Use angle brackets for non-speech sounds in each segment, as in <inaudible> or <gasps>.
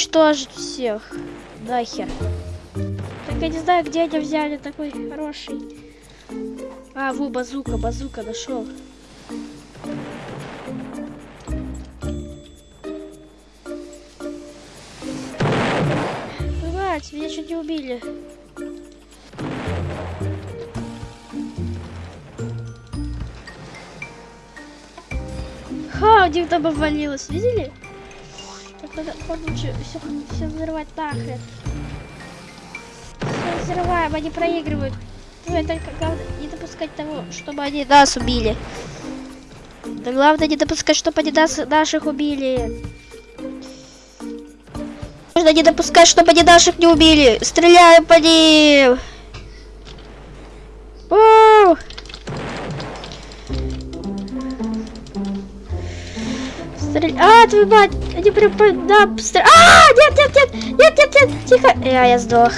уничтожить всех. Нахер. Так я не знаю, где они взяли такой хороший. А, во, базука, базука нашел. Бывает, меня чуть не убили. Ха, у них там обвалилось, видели? Надо лучше все, все взрывать нахрен. Все взрываем, они проигрывают. Ну, только главное не допускать того, чтобы они нас убили. Да главное не допускать, чтобы они нас, наших убили. Нужно не допускать, чтобы они наших не убили. Стреляем по ним. Стрель... А, твою мать! Они прям по нам стр... А, нет, нет, нет! Нет, нет, нет! Тихо! Я, я сдох.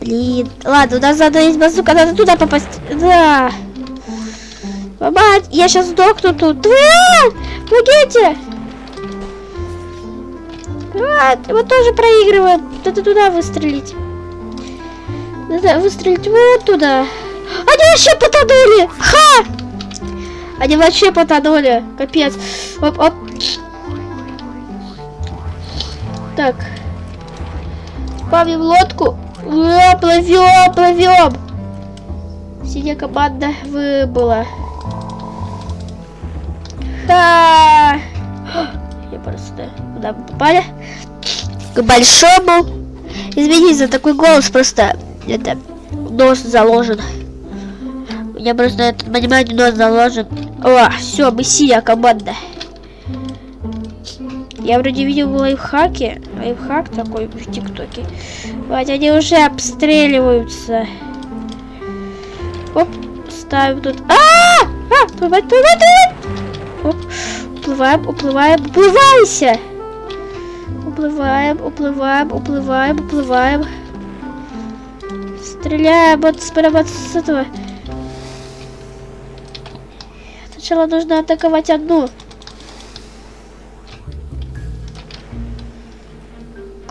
Блин. Ладно, у нас надо есть базука, надо туда попасть. Да. Мать, я сейчас сдохну тут. Да! Помогите! Вот, вот тоже проигрывает. Надо туда выстрелить. Надо выстрелить вот туда. Они вообще потонули! Ха! Они вообще потонули. Капец. Оп, оп. Так. Павим лодку. Плывем, плывем. Синяя команда выбыла. Ха! Я просто... Куда мы попали? К большому. Извините за такой голос, просто это нос заложен. У меня просто этот, понимаете, нос заложен. О, все, мы синяя команда. Я вроде видел лайфхаки. Лайфхак такой в ТикТоке. Вот они уже обстреливаются. Оп, ставим тут. -а! а плывать, плывать, плывать. Оп, уплываем, уплываем, уплывайся. Уплываем, уплываем, уплываем, уплываем. Стреляем вот справа с этого. Сначала нужно атаковать одну.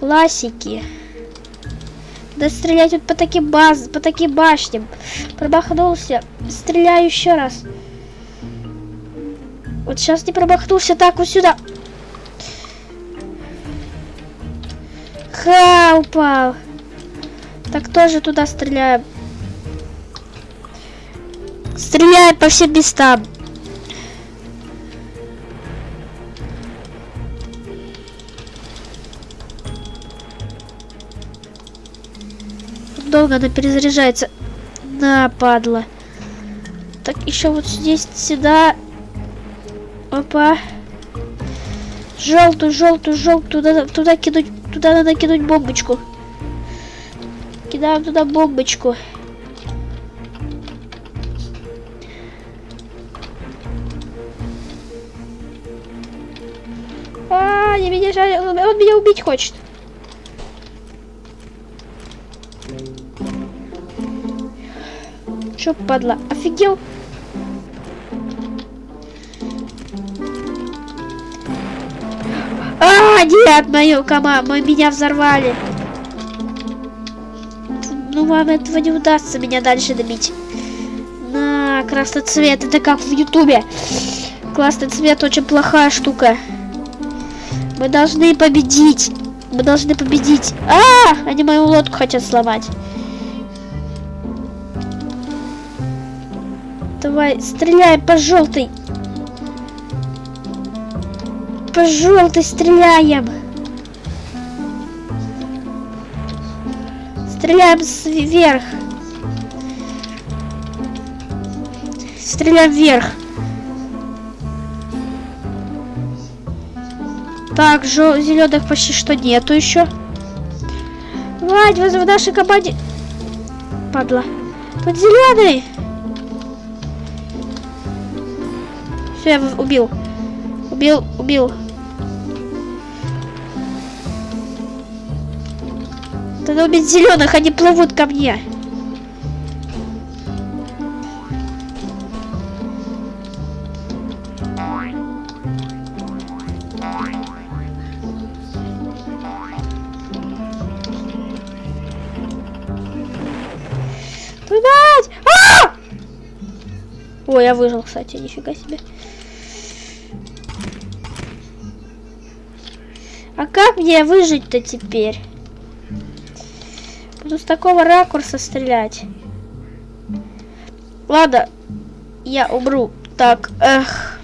Классики. Да стрелять вот по таким баз, по таким башням. Промахнулся. Стреляю еще раз. Вот сейчас не промахнулся. Так, вот сюда. Ха, упал. Так тоже туда стреляем. Стреляем по всем местам. Долго она перезаряжается. На, падла. Так, еще вот здесь, сюда. Опа. Желтую, желтую, желтую. Туда, туда кинуть, туда надо кинуть бомбочку. Кидаем туда бомбочку. А, не меня жаль, он меня убить хочет. Чё, падла, офигел? А, нет, мою команду, мы меня взорвали. Ну, вам этого не удастся меня дальше добить. На, красный цвет, это как в ютубе. Красный цвет очень плохая штука. Мы должны победить. Мы должны победить. А, они мою лодку хотят сломать. Давай, стреляй по желтой. По желтой стреляем. Стреляем вверх. Стреляем вверх. Так, зеленых почти что нету еще. Вадь, в нашей команде. Падла. Тут зеленый. Все, я убил. Убил, убил. Надо убить зеленых, они плывут ко мне. А! Ой, я выжил, кстати, нифига себе. А как мне выжить-то теперь? Буду с такого ракурса стрелять. Ладно, я умру. Так, эх.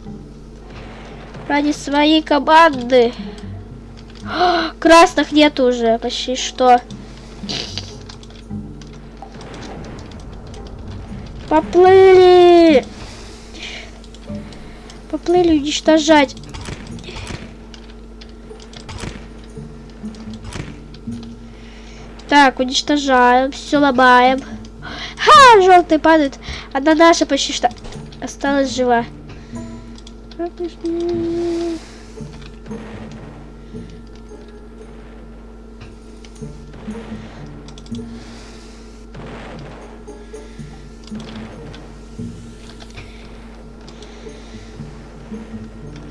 Ради своей команды. <gasps> Красных нет уже, почти что. Поплыли! Поплыли уничтожать. Так, уничтожаем, все ломаем. Ха, желтый падает. Одна наша почти что осталась жива.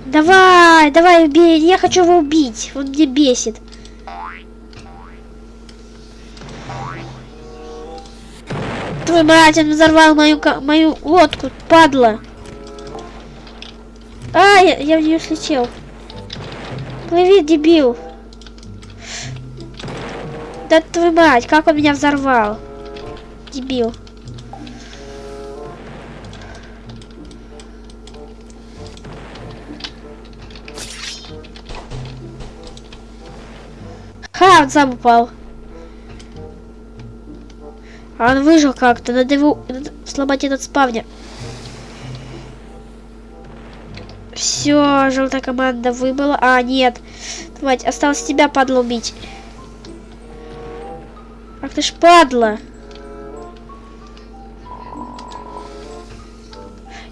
Давай, давай, убей. Я хочу его убить. Он мне бесит. Мать, он взорвал мою, мою лодку, падла. А, я, я в нее слетел. Плыви, дебил. Да твою мать, как он меня взорвал. Дебил. Ха, сам упал. А он выжил как-то. Надо его надо сломать этот спавнер. Все, желтая команда выбыла. А, нет. Давайте, осталось тебя, падла, убить. Ах ты ж падла.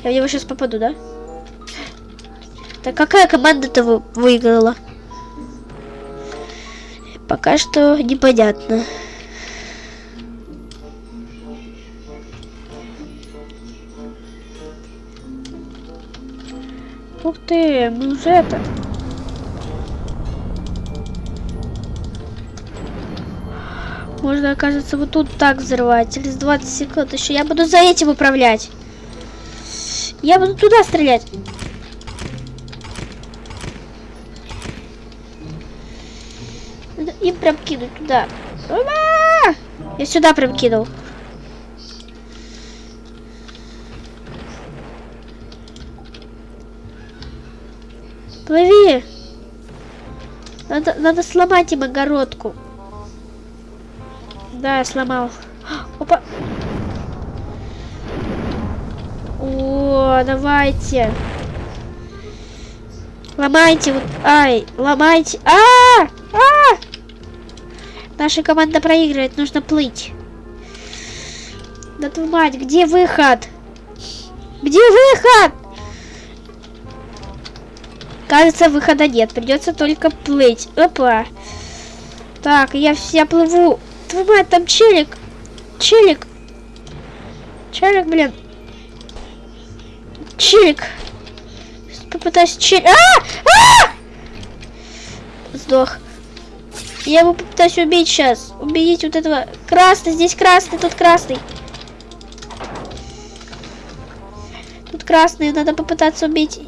Я в него сейчас попаду, да? Так какая команда-то вы выиграла? Пока что непонятно. Ух ты, мы уже это... Можно, оказывается, вот тут так взрывать. Через 20 секунд еще. Я буду за этим управлять. Я буду туда стрелять. Им прям кинуть туда. Я сюда прям кинул. Надо, надо сломать им огородку. Да, я сломал. <gasps> Опа! О, давайте. Ломайте вот. Ай, ломайте. А! -а, -а! а! Наша команда проигрывает, нужно плыть. Да твою мать, где выход? Где выход? Кажется, выхода нет. Придется только плыть. Опа. Так, я вся плыву. Твою мать, там челик. Челик. Челик, блин. Челик. Попытаюсь челик. А! А! Сдох. Я его попытаюсь убить сейчас. Убить вот этого. Красный, здесь красный, тут красный. Тут красный, надо попытаться убить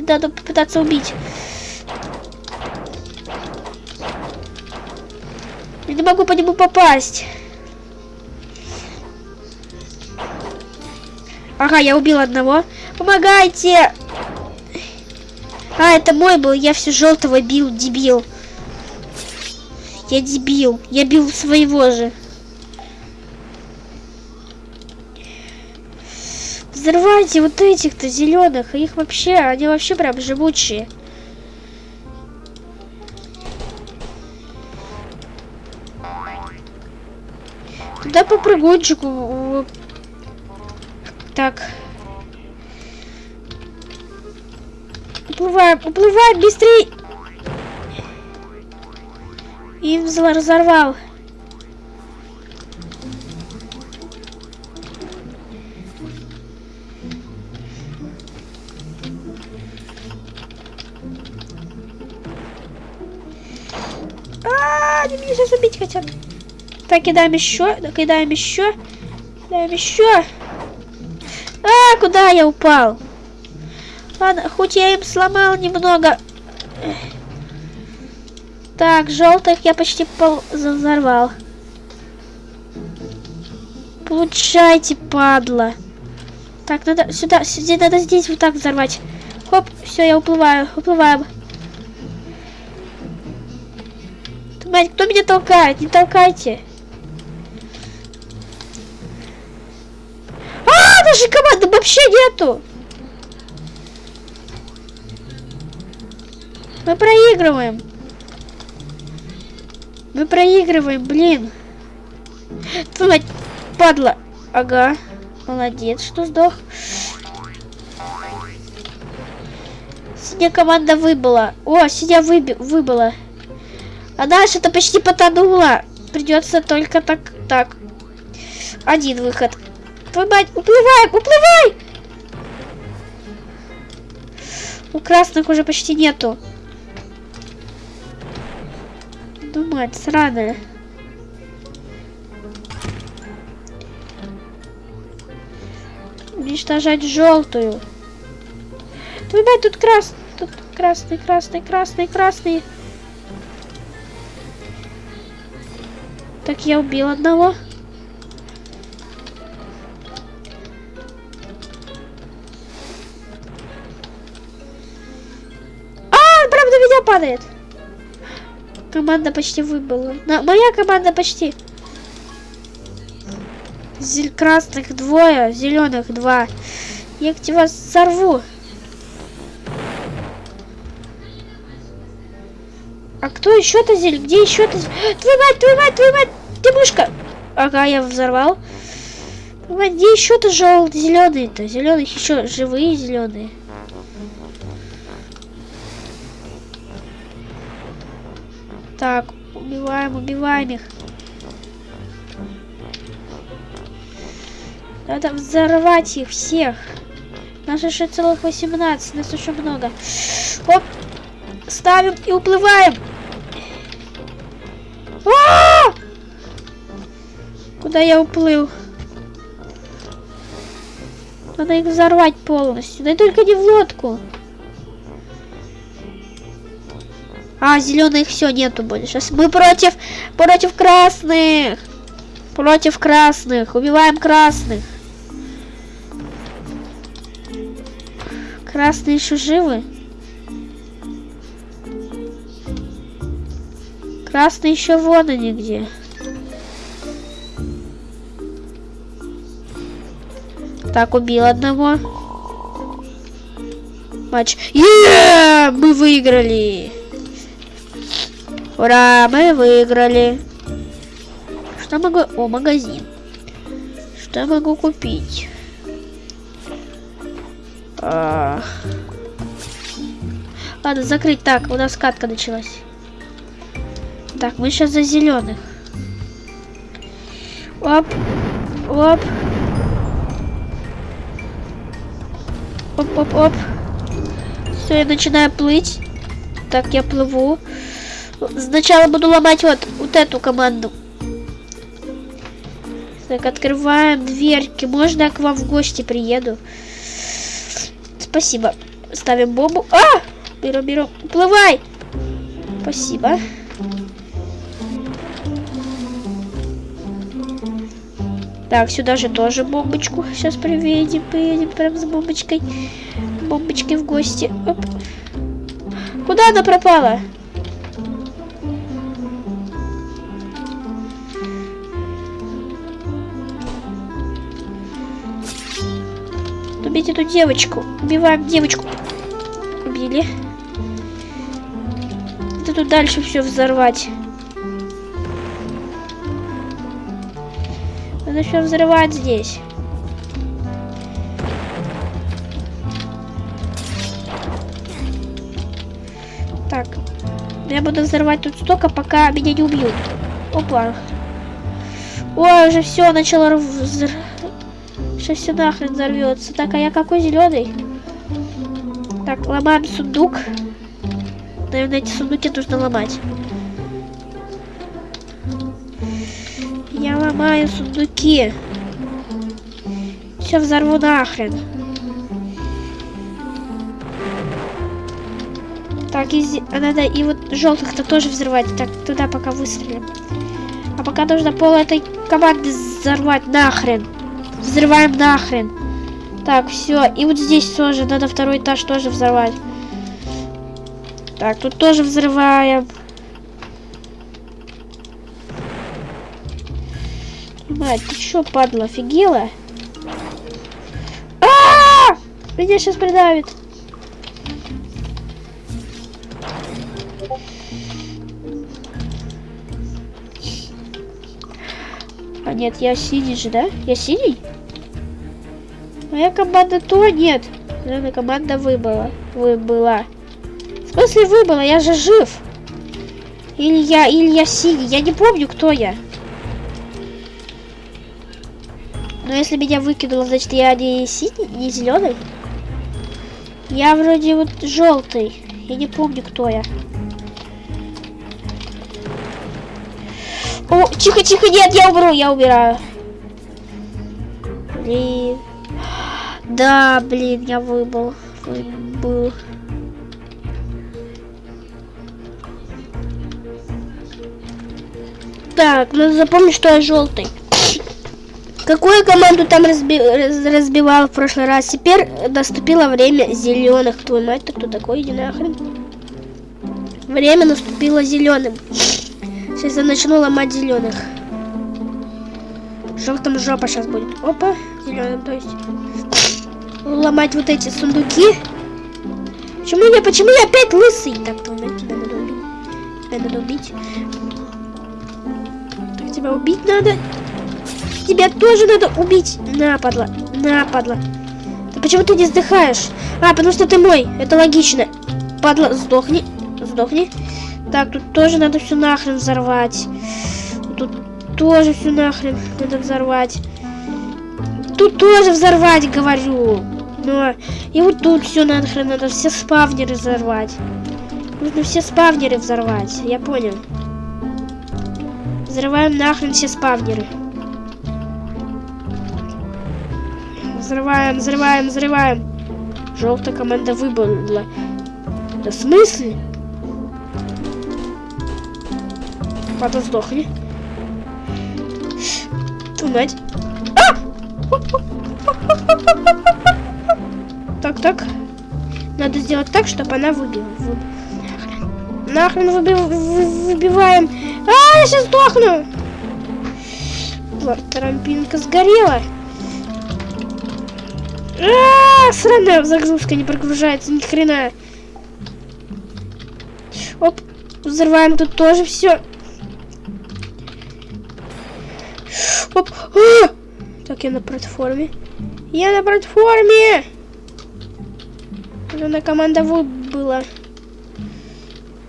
надо попытаться убить. Я не могу по нему попасть. Ага, я убил одного. Помогайте! А, это мой был. Я все желтого бил, дебил. Я дебил. Я бил своего же. Взрывайте вот этих-то зеленых. Их вообще, они вообще прям живучие. Туда по прыгунчику. Так. Уплываем, уплываем, быстрей! И взорвал. Так, кидаем еще, кидаем еще, кидаем еще. А, куда я упал? Ладно, хоть я им сломал немного. Так, желтых я почти пол взорвал. Получайте, падла. Так, надо сюда, сюда, надо здесь вот так взорвать. Хоп, все, я уплываю, уплываем. Мать, кто меня толкает? Не толкайте. Нашей команды вообще нету. Мы проигрываем. Мы проигрываем, блин. Твою падла. Ага. Молодец, что сдох. Синяя команда выбыла. О, синяя выби выбыла. А наша-то почти потонула. Придется только так, так. Один выход. Твою мать, уплывай, уплывай! У красных уже почти нету. Ну, мать, сраная. Уничтожать желтую. Твою мать, тут красный. Тут красный, красный, красный, красный. Так, я убил одного. Падает. Команда почти выбыла. На, моя команда почти. Зель красных двое, зеленых два. Я к вас сорву. А кто еще-то зель? Где еще-то? Твою мать, твою мать, твою мать! Ты мышка! Ага, я взорвал. Где еще-то желтый, зеленый-то? Зеленых еще живые зеленые. Так, убиваем, убиваем их. Надо взорвать их всех. Нас еще целых 18, нас еще много. Оп, ставим и уплываем. А -а -а! Куда я уплыл? Надо их взорвать полностью. Да только не в лодку. А, зеленых все нету больше. Сейчас мы против, против красных. Против красных. Убиваем красных. Красные еще живы? Красный еще вон они где. Так, убил одного. Матч. Yeah! Мы выиграли! Ура, мы выиграли. Что могу... О, магазин. Что могу купить? А... Ладно, закрыть. Так, у нас катка началась. Так, мы сейчас за зеленых. Оп. Оп. Оп-оп-оп. Все, я начинаю плыть. Так, я плыву. Сначала буду ломать вот, вот эту команду. Так, открываем дверки. Можно я к вам в гости приеду? Спасибо. Ставим бомбу. А! Беру, беру. Уплывай! Спасибо. Так, сюда же тоже бомбочку. Сейчас приедем, приедем прям с бомбочкой. Бомбочки в гости. Оп. Куда она пропала? Убить эту девочку. Убиваем девочку. Убили. Это тут дальше все взорвать. Надо все взрывать здесь. Так. Я буду взрывать тут столько, пока меня не убьют. Опа. Ой, уже все начало взр... Сейчас все нахрен взорвется. Так, а я какой зеленый? Так, ломаем сундук. Наверное, эти сундуки нужно ломать. Я ломаю сундуки. Все взорву нахрен. Так, и, а надо и вот желтых-то тоже взрывать. Так, туда пока выстрелим. А пока нужно пол этой команды взорвать нахрен. Взрываем нахрен. Так, все. И вот здесь тоже надо второй этаж тоже взорвать. Так, тут тоже взрываем. Мать, ты чё, падла, офигела? А! Меня сейчас придавит. А нет, я синий же, да? Я синий? Моя команда то нет. Наверное, команда выбыла. Выбыла. В смысле выбыла? Я же жив. Или я, или я синий. Я не помню, кто я. Но если меня выкинуло, значит я не синий, не зеленый. Я вроде вот желтый. Я не помню, кто я. О, тихо, тихо, нет, я умру, я умираю. Блин. Да, блин, я выбыл. Выбыл. Так, надо запомнить, что я желтый. Какую команду там разби- раз- разбивал в прошлый раз? Теперь наступило время зеленых. Твою мать, ты кто такой? Иди нахрен. Время наступило зеленым. Сейчас я начну ломать зеленых. Желтым жопа сейчас будет. Опа, зеленым, то есть. Ломать вот эти сундуки. Почему я, почему я опять лысый? Так, мать, тебя надо убить. Тебя надо убить. Так, тебя убить надо. Тебя тоже надо убить. На, падла. На, падла. Ты почему ты не сдыхаешь? А, потому что ты мой. Это логично. Падла, сдохни. Сдохни. Так, тут тоже надо все нахрен взорвать. Тут тоже все нахрен надо взорвать. Тут тоже взорвать, говорю. Но и вот тут все нахрен надо все спавнеры взорвать. Нужно все спавнеры взорвать. Я понял. Взрываем нахрен все спавнеры. Взрываем, взрываем, взрываем. Желтая команда выбыла. Да в смысле? Потом сдохни. Твою мать. А! Так, так. Надо сделать так, чтобы она выбила. Вы- Нахрен. Нахрен выби- вы- выбиваем. А, я сейчас сдохну. Вот, трампинка сгорела. А, сраная загрузка не прогружается ни хрена. Оп, взрываем тут тоже все. Оп. А! Так, я на платформе. Я на платформе. Зеленая команда выбыла.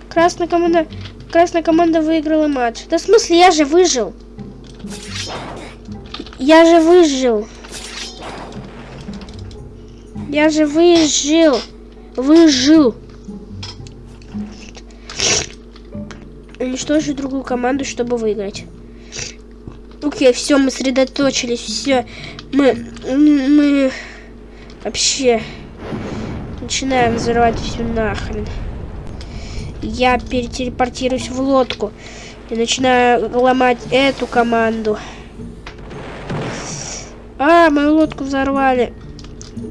Красная команда... Красная команда выиграла матч. Да в смысле, я же выжил. Я же выжил. Я же выжил. Выжил. Уничтожить другую команду, чтобы выиграть. Окей, все, мы сосредоточились, все. Мы, мы вообще начинаем взрывать все нахрен. Я перетелепортируюсь в лодку и начинаю ломать эту команду. А, мою лодку взорвали.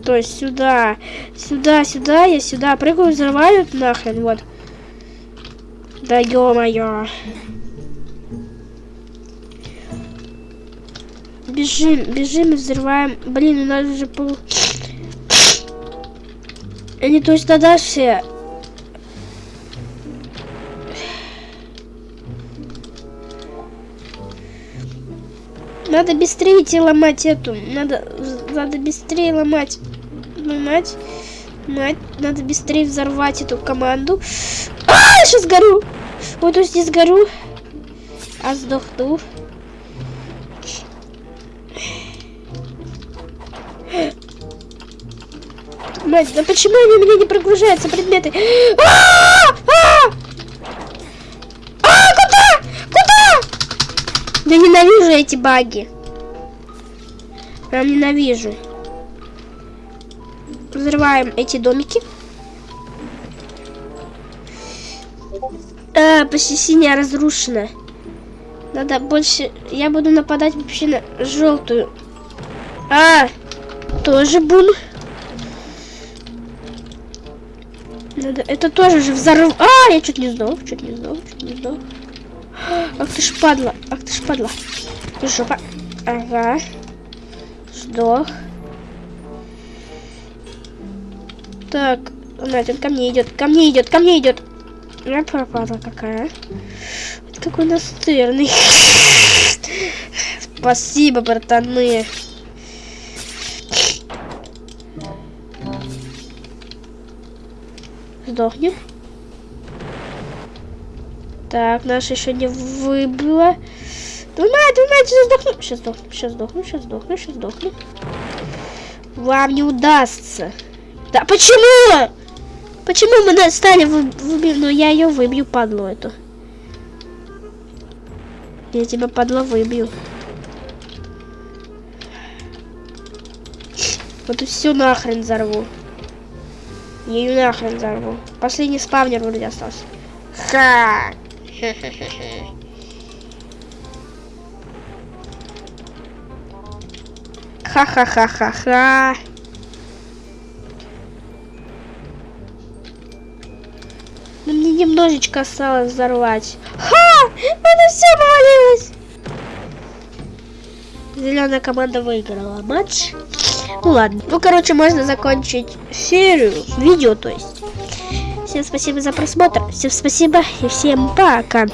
То есть сюда, сюда, сюда, я сюда прыгаю, взрываю нахрен, вот. Да ё-моё. Бежим, бежим и взрываем. Блин, у нас же пол... Они то есть тогда все... Надо быстрее идти ломать эту. Надо, надо быстрее ломать. Ломать. Мать, надо быстрее взорвать эту команду. А, сейчас горю. Вот то есть не сгорю. А сдохну. Мать, да почему у меня не прогружаются предметы? А! А! А, куда? Куда? Да ненавижу эти баги. Прям ненавижу. взрываем эти домики. А, почти синяя разрушена. Надо больше... Я буду нападать вообще на желтую. А, тоже бун. Надо... Это тоже же взорв... А, я чуть не сдох, чуть не сдох, чуть не сдох. <gasps> Ах ты ж падла, ах ты ж падла. Жопа. Ага. Сдох. Так, Надя, ко мне идет, ко мне идет, ко мне идет. Я пропала какая. Вот какой настырный. <laughs> Спасибо, братаны. Сдохнем. Так, наша еще не выбила. Двумя, двумя, сейчас сдохну. Сейчас сдохну, сейчас сдохну, сейчас сдохну, сейчас сдохну. Вам не удастся. Да почему? Почему мы стали выбить? Ну я ее выбью, падлу эту. Я тебя, падла, выбью. Вот и все нахрен взорву. Я ее нахрен взорву. Последний спавнер вроде остался. Ха! Ха-ха-ха-ха-ха. Но мне немножечко осталось взорвать. Ха! Это все повалилось! Зеленая команда выиграла матч. Ну ладно. Ну, короче, можно закончить серию, видео, то есть. Всем спасибо за просмотр. Всем спасибо и всем пока.